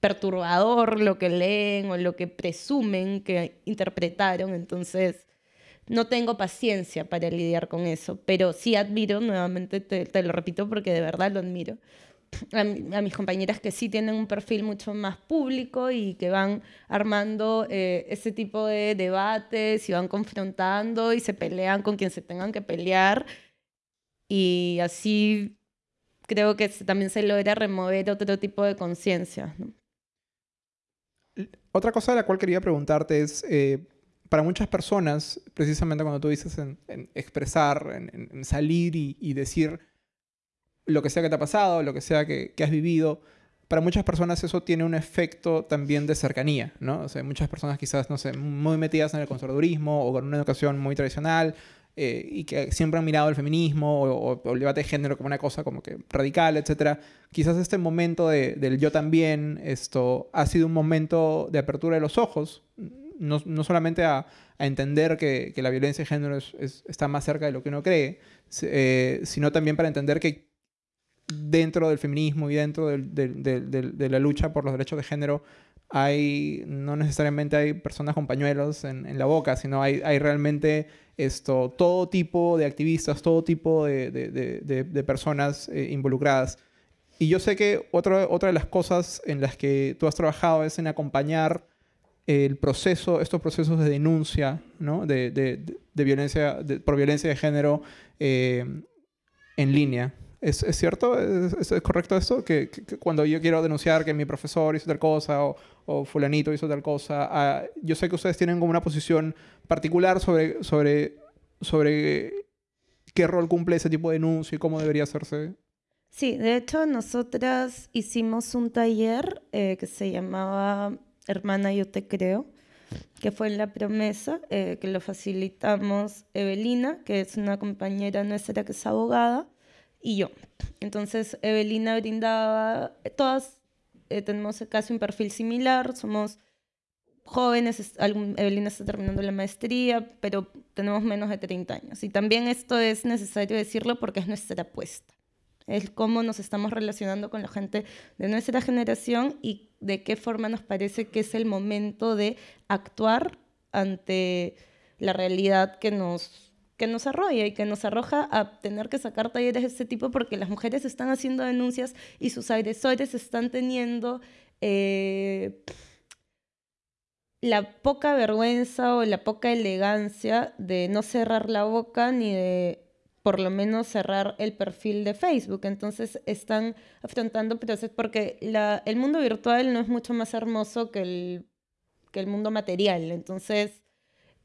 perturbador lo que leen o lo que presumen que interpretaron. Entonces, no tengo paciencia para lidiar con eso, pero sí admiro, nuevamente te lo repito porque de verdad lo admiro, a, mis compañeras que sí tienen un perfil mucho más público y que van armando eh, ese tipo de debates y van confrontando y se pelean con quien se tengan que pelear. Y así creo que también se logra remover otro tipo de conciencia. Otra cosa de la cual quería preguntarte es, eh, para muchas personas, precisamente cuando tú dices en, expresar, en, salir y decir lo que sea que te ha pasado, lo que sea que, has vivido, para muchas personas eso tiene un efecto también de cercanía, ¿no? O sea, muchas personas quizás, no sé, muy metidas en el conservadurismo o con una educación muy tradicional eh, y que siempre han mirado el feminismo o, el debate de género como una cosa como que radical, etc. Quizás este momento del yo también, esto ha sido un momento de apertura de los ojos, no, no solamente a, a, entender que, que, la violencia de género está más cerca de lo que uno cree, eh, sino también para entender que dentro del feminismo y dentro de la lucha por los derechos de género hay, no necesariamente hay personas con pañuelos en, la boca, sino hay, hay, realmente esto, todo tipo de activistas, todo tipo de, personas eh, involucradas. Y yo sé que otra, otra de las cosas en las que tú has trabajado es en acompañar el proceso, estos procesos de denuncia ¿no? de, violencia, por violencia de género eh, en línea. ¿Es, es cierto? ¿Es, ¿Es, correcto esto? Que, cuando yo quiero denunciar que mi profesor hizo tal cosa o, o fulanito hizo tal cosa, ah, yo sé que ustedes tienen como una posición particular sobre, sobre, sobre qué rol cumple ese tipo de denuncia y cómo debería hacerse. Sí, de hecho nosotras hicimos un taller eh, que se llamaba Hermana Yo Te Creo, que fue en la promesa, eh, que lo facilitamos Evelina, que es una compañera nuestra que es abogada, y yo. Entonces Evelina brindaba, todas eh, tenemos casi un perfil similar, somos jóvenes, Evelina está terminando la maestría, pero tenemos menos de 30 años. Y también esto es necesario decirlo porque es nuestra apuesta es cómo nos estamos relacionando con la gente de nuestra generación y de qué forma nos parece que es el momento de actuar ante la realidad que nos, que nos arrolla y que nos arroja a tener que sacar talleres de este tipo porque las mujeres están haciendo denuncias y sus agresores están teniendo eh, la poca vergüenza o la poca elegancia de no cerrar la boca ni de por lo menos cerrar el perfil de Facebook. Entonces están afrontando procesos porque el mundo virtual no es mucho más hermoso que el, que el mundo material. Entonces,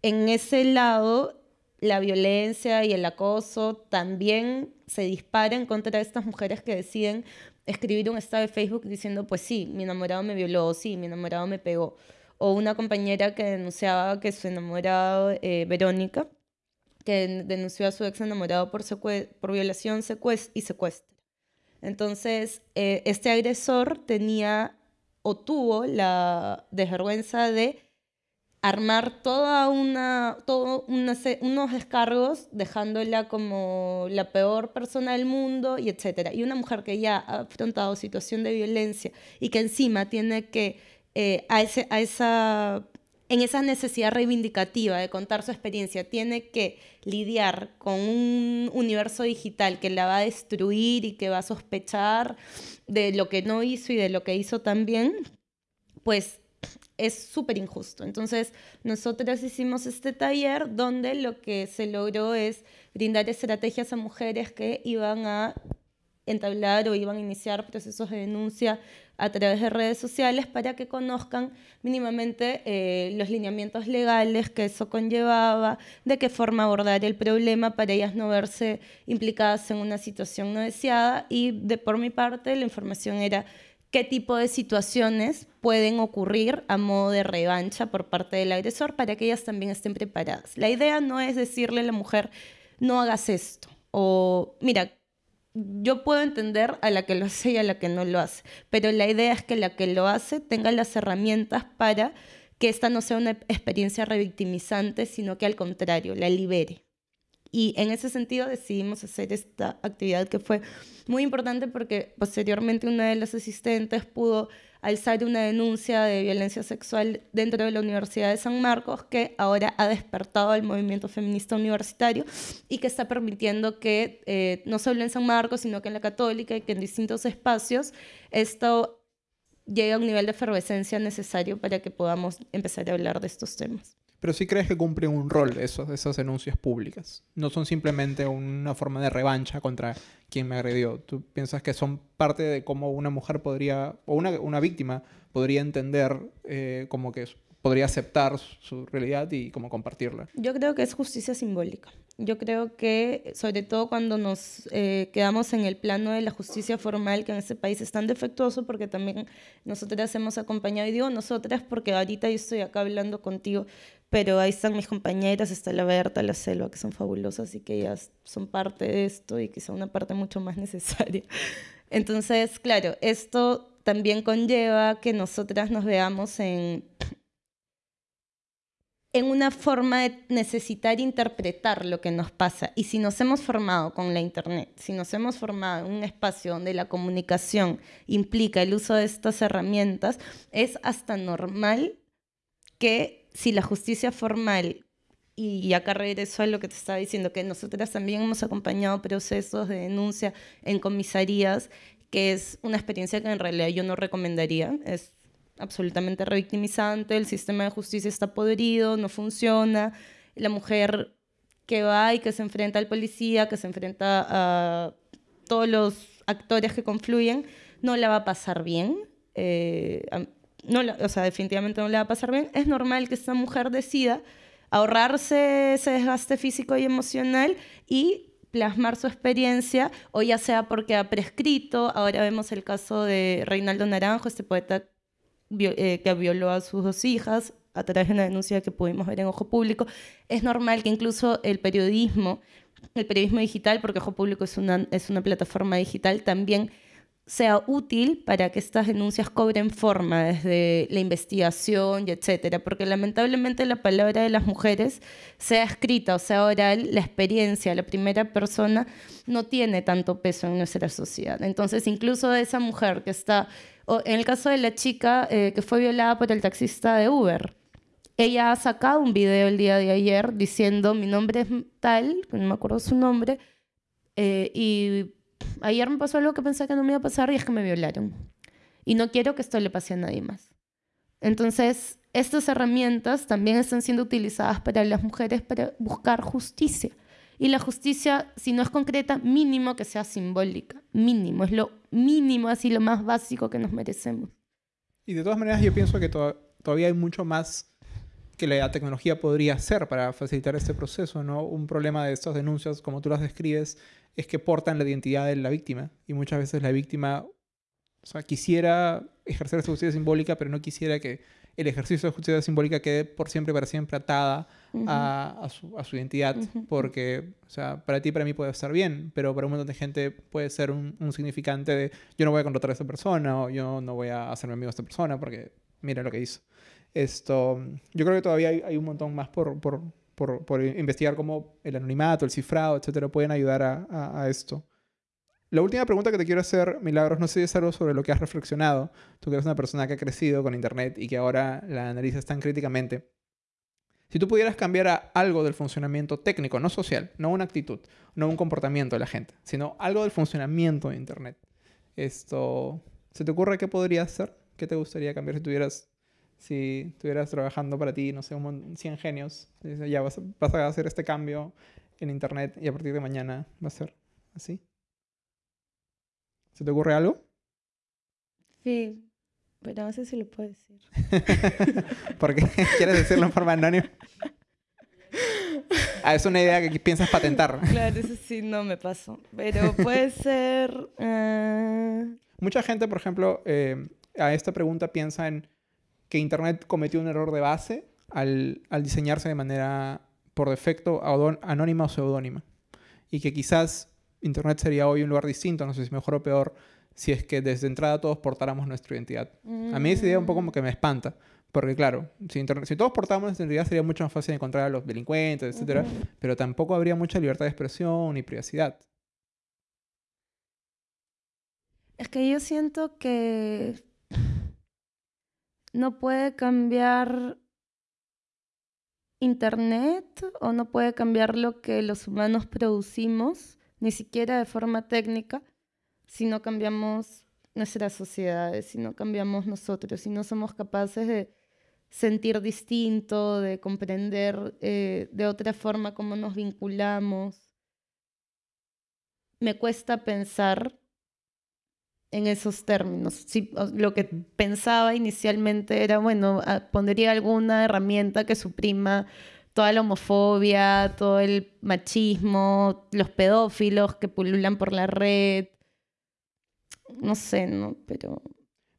en ese lado, la violencia y el acoso también se disparan contra estas mujeres que deciden escribir un estado de Facebook diciendo, pues sí, mi enamorado me violó, sí, mi enamorado me pegó. O una compañera que denunciaba que su enamorado, eh, Verónica, que denunció a su ex enamorado por, por violación y secuestro. Entonces, eh, este agresor tenía o tuvo la desvergüenza de armar toda una, todo unos descargos dejándola como la peor persona del mundo y etcétera. Y una mujer que ya ha afrontado situación de violencia y que encima tiene que eh, a, ese, a esa en esa necesidad reivindicativa de contar su experiencia, tiene que lidiar con un universo digital que la va a destruir y que va a sospechar de lo que no hizo y de lo que hizo también, pues es súper injusto. Entonces, nosotros hicimos este taller donde lo que se logró es brindar estrategias a mujeres que iban a entablar o iban a iniciar procesos de denuncia a través de redes sociales para que conozcan mínimamente eh, los lineamientos legales que eso conllevaba, de qué forma abordar el problema para ellas no verse implicadas en una situación no deseada y de por mi parte la información era qué tipo de situaciones pueden ocurrir a modo de revancha por parte del agresor para que ellas también estén preparadas. La idea no es decirle a la mujer, no hagas esto, o mira, yo puedo entender a la que lo hace y a la que no lo hace, pero la idea es que la que lo hace tenga las herramientas para que esta no sea una experiencia revictimizante, sino que al contrario, la libere. Y en ese sentido decidimos hacer esta actividad que fue muy importante porque posteriormente una de las asistentes pudo alzar una denuncia de violencia sexual dentro de la Universidad de San Marcos que ahora ha despertado el movimiento feminista universitario y que está permitiendo que eh, no solo en San Marcos, sino que en la católica y que en distintos espacios esto llegue a un nivel de efervescencia necesario para que podamos empezar a hablar de estos temas. Pero sí crees que cumplen un rol esos, esas denuncias públicas. No son simplemente una forma de revancha contra quien me agredió. ¿Tú piensas que son parte de cómo una mujer podría, o una, una víctima podría entender eh, como que podría aceptar su realidad y como compartirla? Yo creo que es justicia simbólica. Yo creo que, sobre todo cuando nos eh, quedamos en el plano de la justicia formal, que en este país es tan defectuoso, porque también nosotras hemos acompañado, y digo nosotras porque ahorita yo estoy acá hablando contigo, pero ahí están mis compañeras, está la Berta, la Selva, que son fabulosas y que ellas son parte de esto y que son una parte mucho más necesaria. *laughs* Entonces, claro, esto también conlleva que nosotras nos veamos en, en una forma de necesitar interpretar lo que nos pasa. Y si nos hemos formado con la Internet, si nos hemos formado en un espacio donde la comunicación implica el uso de estas herramientas, es hasta normal que si la justicia formal, y acá regreso a lo que te estaba diciendo, que nosotras también hemos acompañado procesos de denuncia en comisarías, que es una experiencia que en realidad yo no recomendaría, es absolutamente revictimizante, el sistema de justicia está podrido, no funciona, la mujer que va y que se enfrenta al policía, que se enfrenta a todos los actores que confluyen, no la va a pasar bien. Eh, no, o sea, definitivamente no le va a pasar bien, es normal que esta mujer decida ahorrarse ese desgaste físico y emocional y plasmar su experiencia, o ya sea porque ha prescrito, ahora vemos el caso de Reinaldo Naranjo, este poeta eh, que violó a sus dos hijas a través de una denuncia que pudimos ver en Ojo Público, es normal que incluso el periodismo, el periodismo digital, porque Ojo Público es una, es una plataforma digital, también sea útil para que estas denuncias cobren forma desde la investigación y etcétera, porque lamentablemente la palabra de las mujeres, sea escrita o sea oral, la experiencia, la primera persona, no tiene tanto peso en nuestra sociedad. Entonces, incluso esa mujer que está, en el caso de la chica eh, que fue violada por el taxista de Uber, ella ha sacado un video el día de ayer diciendo mi nombre es tal, no me acuerdo su nombre, eh, y ayer me pasó algo que pensé que no me iba a pasar y es que me violaron. Y no quiero que esto le pase a nadie más. Entonces, estas herramientas también están siendo utilizadas para las mujeres para buscar justicia. Y la justicia, si no es concreta, mínimo que sea simbólica. Mínimo, es lo mínimo, así lo más básico que nos merecemos. Y de todas maneras, yo pienso que todavía hay mucho más que la tecnología podría hacer para facilitar este proceso, ¿no? Un problema de estas denuncias, como tú las describes, es que portan la identidad de la víctima. Y muchas veces la víctima o sea, quisiera ejercer su justicia simbólica, pero no quisiera que el ejercicio de justicia simbólica quede por siempre, para siempre atada a, su, a, su, identidad. Porque, o sea, para ti, para mí puede estar bien, pero para un montón de gente puede ser un, un, significante de yo no voy a contratar a esta persona o yo no voy a hacerme amigo de esta persona porque mira lo que hizo. Esto, yo creo que todavía hay, hay un montón más por, por, por, investigar cómo el anonimato, el cifrado, etcétera, pueden ayudar a, esto. La última pregunta que te quiero hacer, Milagros, no sé si es algo sobre lo que has reflexionado. Tú que eres una persona que ha crecido con Internet y que ahora la analizas tan críticamente. Si tú pudieras cambiar algo del funcionamiento técnico, no social, no una actitud, no un comportamiento de la gente, sino algo del funcionamiento de Internet, esto, ¿se te ocurre qué podría ser? ¿Qué te gustaría cambiar si tuvieras si estuvieras trabajando para ti, no sé, un 100 genios, ya vas, vas, a hacer este cambio en Internet y a partir de mañana va a ser así. ¿Se te ocurre algo? Sí, pero no sé si lo puedo decir. *laughs* ¿Por qué? *laughs* ¿Quieres decirlo en forma anónima? *laughs* Ah, es una idea que piensas patentar. Claro, eso sí no me pasó. Pero puede ser... Eh, Mucha gente, por ejemplo, eh, a esta pregunta piensa en que Internet cometió un error de base al, diseñarse de manera por defecto anónima o seudónima. Y que quizás Internet sería hoy un lugar distinto, no sé si mejor o peor, si es que desde entrada todos portáramos nuestra identidad. A mí esa idea un poco como que me espanta. Porque claro, si, si todos portáramos nuestra identidad sería mucho más fácil encontrar a los delincuentes, etc. Pero tampoco habría mucha libertad de expresión ni privacidad. Es que yo siento que no puede cambiar Internet o no puede cambiar lo que los humanos producimos, ni siquiera de forma técnica, si no cambiamos nuestras sociedades, si no cambiamos nosotros, si no somos capaces de sentir distinto, de comprender eh, de otra forma cómo nos vinculamos. Me cuesta pensar en esos términos. Lo que pensaba inicialmente era, bueno, ah, pondría alguna herramienta que suprima toda la homofobia, todo el machismo, los pedófilos que pululan por la red. No sé, ¿no? Pero...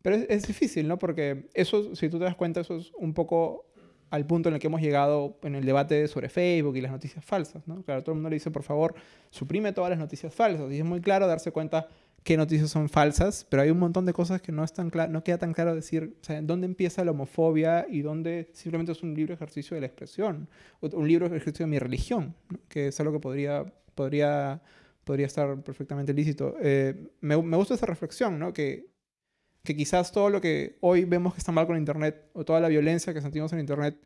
Pero es, es difícil, ¿no? Porque eso, si tú te das cuenta, eso es un poco al punto en el que hemos llegado en el debate sobre Facebook y las noticias falsas, ¿no? Claro, todo el mundo le dice, por favor, suprime todas las noticias falsas. Y es muy claro darse cuenta qué noticias son falsas, pero hay un montón de cosas que no, están no queda tan claro decir, dónde empieza la homofobia y dónde simplemente es un libre ejercicio de la expresión, un libre ejercicio de mi religión, que es algo que podría, podría, podría estar perfectamente lícito. Eh, me, me, gusta esa reflexión, ¿no? Que, que quizás todo lo que hoy vemos que está mal con Internet o toda la violencia que sentimos en Internet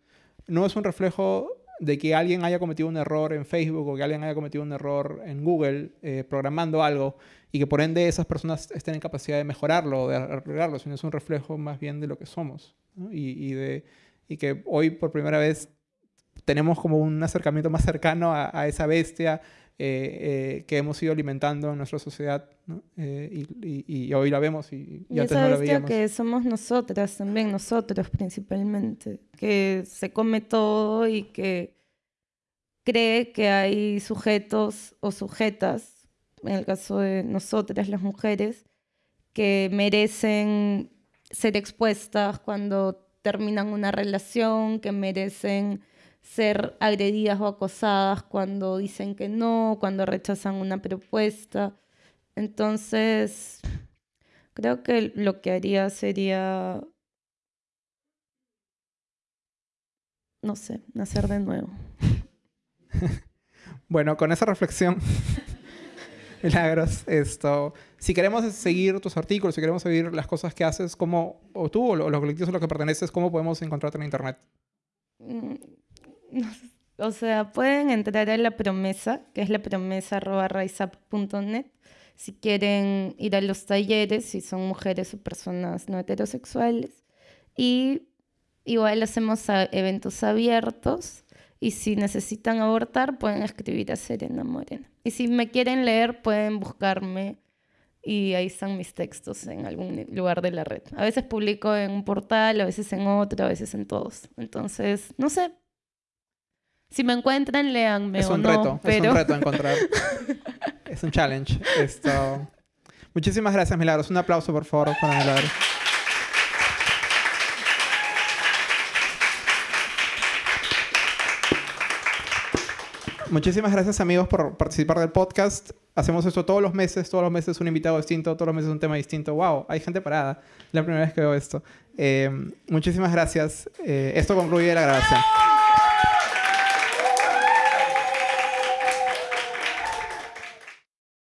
no es un reflejo de que alguien haya cometido un error en Facebook o que alguien haya cometido un error en Google eh, programando algo y que por ende esas personas estén en capacidad de mejorarlo de arreglarlo, sino es un reflejo más bien de lo que somos. Y, de, y que hoy por primera vez tenemos como un acercamiento más cercano a, esa bestia eh, eh, que hemos ido alimentando en nuestra sociedad y, y, hoy la vemos y, y esa bestia que somos nosotras también, nosotros principalmente, que se come todo y que cree que hay sujetos o sujetas, en el caso de nosotras las mujeres, que merecen ser expuestas cuando terminan una relación, que merecen ser agredidas o acosadas cuando dicen que no, cuando rechazan una propuesta. Entonces, creo que lo que haría sería, no sé, nacer de nuevo. *laughs* bueno, con esa reflexión, *laughs* Milagros, esto, si queremos seguir tus artículos, si queremos seguir las cosas que haces, ¿cómo, o tú o los colectivos a los que perteneces, cómo podemos encontrarte en Internet? Mm, *laughs* o sea, pueden entrar a la promesa, que es la promesa si quieren ir a los talleres, si son mujeres o personas no heterosexuales. Y igual hacemos eventos abiertos y si necesitan abortar pueden escribir a Serena Morena. Y si me quieren leer pueden buscarme y ahí están mis textos en algún lugar de la red. A veces publico en un portal, a veces en otro, a veces en todos. Entonces, no sé, si me encuentran, léanme. Es un reto, es un reto *laughs* encontrar. es un challenge. Esto. Muchísimas gracias, Milagros. Un aplauso, por favor, para Milagros. Muchísimas gracias amigos por participar del podcast. Hacemos esto todos los meses, todos los meses un invitado distinto, todos los meses un tema distinto. ¡Wow! Hay gente parada. La primera vez que veo esto. Eh, muchísimas gracias. Eh, esto concluye la grabación.